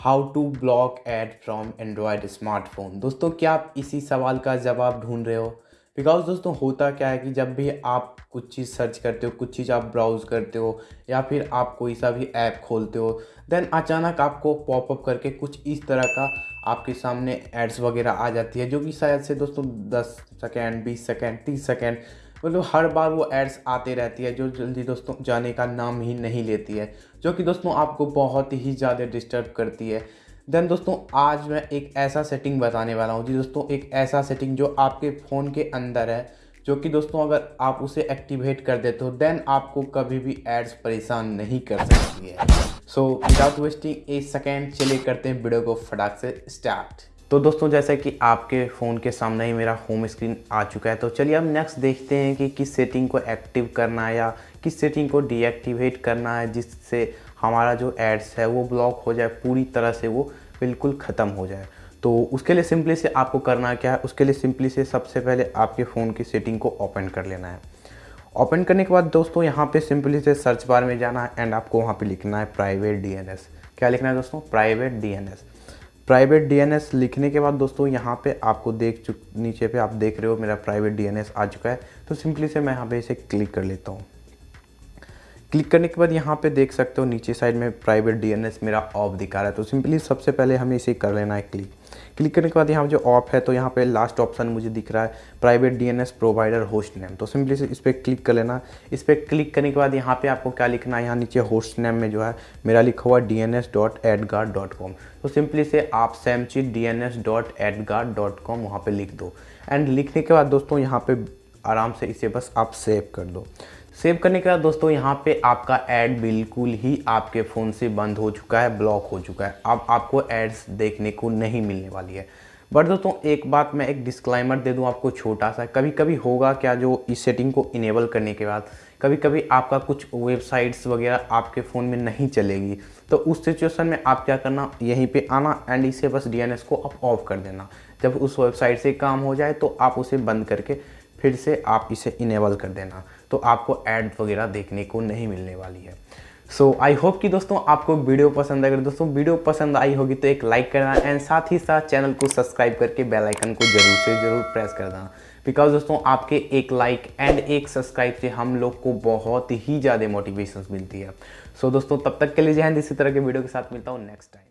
How to block ad from Android smartphone दोस्तों, क्या आप इसी सवाल का जवाब ढूंढ रहे हो? बिकॉज़ दोस्तों, होता क्या है कि जब भी आप कुछ चीज़ सर्च करते हो, कुछ चीज़ आप ब्राउज़ करते हो, या फिर आप कोई सा भी ऐप खोलते हो देन अचानक आपको पॉपअप करके कुछ इस तरह का आपके सामने एड्स वगैरह आ जाती है, जो कि शायद से दोस्तों 10 सेकेंड 20 सेकेंड 30 सेकेंड मतलब हर बार वो एड्स आते रहती है जो जल्दी दोस्तों जाने का नाम ही नहीं लेती है, जो कि दोस्तों आपको बहुत ही ज़्यादा डिस्टर्ब करती है। देन दोस्तों, आज मैं एक ऐसा सेटिंग बताने वाला हूँ जी दोस्तों, एक ऐसा सेटिंग जो आपके फ़ोन के अंदर है, जो कि दोस्तों अगर आप उसे एक्टिवेट कर देते हो देन आपको कभी भी एड्स परेशान नहीं कर सकती है। So without wasting a second चले करते हैं वीडियो को फटाक से स्टार्ट तो दोस्तों, जैसा कि आपके फ़ोन के सामने ही मेरा होम स्क्रीन आ चुका है तो चलिए अब नेक्स्ट देखते हैं कि किस सेटिंग को एक्टिव करना है या किस सेटिंग को डीएक्टिवेट करना है, जिससे हमारा जो एड्स है वो ब्लॉक हो जाए, पूरी तरह से वो बिल्कुल ख़त्म हो जाए। तो उसके लिए सिंपली से आपको करना क्या है? उसके लिए सिंपली से सबसे पहले आपके फ़ोन की सेटिंग को ओपन कर लेना है। ओपन करने के बाद दोस्तों, यहाँ पे सिंपली से सर्च बार में जाना है एंड आपको वहाँ पे लिखना है प्राइवेट डीएनएस क्या लिखना है दोस्तों? प्राइवेट डीएनएस प्राइवेट डीएनएस लिखने के बाद दोस्तों यहाँ पे आपको देख चुक, नीचे पे आप देख रहे हो मेरा प्राइवेट डीएनएस आ चुका है। तो सिंपली से मैं यहाँ पे इसे क्लिक कर लेता हूँ। क्लिक करने के बाद यहाँ पे देख सकते हो नीचे साइड में प्राइवेट डीएनएस मेरा ऑफ़ दिखा रहा है। तो सिंपली सबसे पहले हमें इसे कर लेना है क्लिक। क्लिक करने के बाद यहाँ जो ऑफ़ है तो यहाँ पे लास्ट ऑप्शन मुझे दिख रहा है, private DNS provider host name तो सिंपली से इस पर क्लिक कर लेना। इस पर क्लिक करने के बाद यहाँ पे आपको क्या लिखना है? यहाँ नीचे होस्ट नेम में जो है, मेरा लिखा हुआ D N S dot AdGuard dot com तो सिंपली से आप सैमचिट D N S dot AdGuard dot com वहाँ पर लिख दो। एंड लिखने के बाद दोस्तों यहाँ पर आराम से इसे बस आप सेव कर दो। सेव करने के बाद दोस्तों, यहाँ पे आपका ऐड बिल्कुल ही आपके फ़ोन से बंद हो चुका है, ब्लॉक हो चुका है। अब आपको एड्स देखने को नहीं मिलने वाली है। बट दोस्तों, एक बात मैं एक डिस्क्लाइमर दे दूँ आपको छोटा सा कभी कभी होगा क्या जो इस सेटिंग को इनेबल करने के बाद? कभी कभी आपका कुछ वेबसाइट्स वगैरह आपके फ़ोन में नहीं चलेगी। तो उस सिचुएशन में आप क्या करना? यहीं पे आना एंड इसे बस डीएनएस को आप ऑफ़ कर देना। जब उस वेबसाइट से काम हो जाए तो आप उसे बंद करके फिर से आप इसे इनेबल कर देना। तो आपको ऐड वगैरह देखने को नहीं मिलने वाली है। सो आई होप कि दोस्तों आपको वीडियो पसंद अगर दोस्तों वीडियो पसंद आई होगी तो एक लाइक करना एंड साथ ही साथ चैनल को सब्सक्राइब करके बेल आइकन को ज़रूर से ज़रूर प्रेस कर देना बिकॉज़ दोस्तों आपके एक लाइक एंड एक सब्सक्राइब से हम लोग को बहुत ही ज़्यादा मोटिवेशन मिलती है। सो so, दोस्तों तब तक के लिए जहन इसी तरह के वीडियो के साथ मिलता हूँ नेक्स्ट टाइम